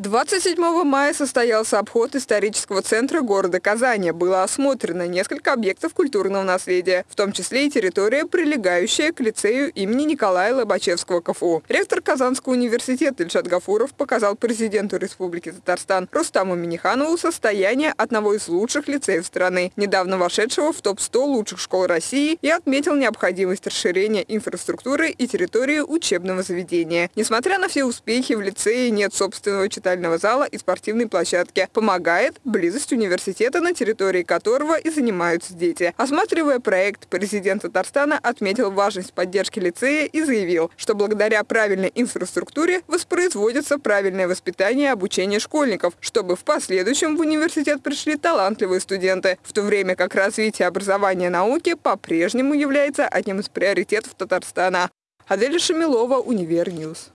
27 мая состоялся обход исторического центра города Казани. Было осмотрено несколько объектов культурного наследия, в том числе и территория, прилегающая к лицею имени Николая Лобачевского КФУ. Ректор Казанского университета Ильшат Гафуров показал президенту Республики Татарстан Рустаму Миниханову состояние одного из лучших лицеев страны, недавно вошедшего в топ-100 лучших школ России и отметил необходимость расширения инфраструктуры и территории учебного заведения. Несмотря на все успехи, в лицее нет собственного читательного читального зала и спортивной площадки. Помогает близость университета, на территории которого и занимаются дети. Осматривая проект, президент Татарстана отметил важность поддержки лицея и заявил, что благодаря правильной инфраструктуре воспроизводится правильное воспитание и обучение школьников, чтобы в последующем в университет пришли талантливые студенты, в то время как развитие образования и науки по-прежнему является одним из приоритетов Татарстана. Адель Шамилова, UniverNews.